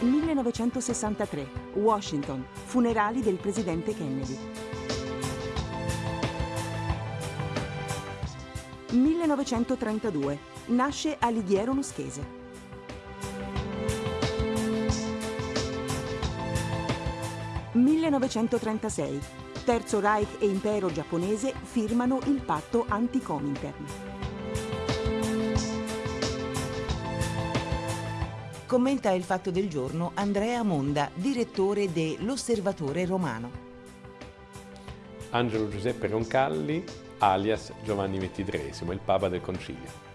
1963, Washington, funerali del presidente Kennedy. 1932, nasce Alighiero Noschese. 1936. Terzo Reich e Impero giapponese firmano il patto anti-Comintern. Commenta il fatto del giorno Andrea Monda, direttore de L'Osservatore Romano. Angelo Giuseppe Roncalli, alias Giovanni XXIII, il Papa del Concilio.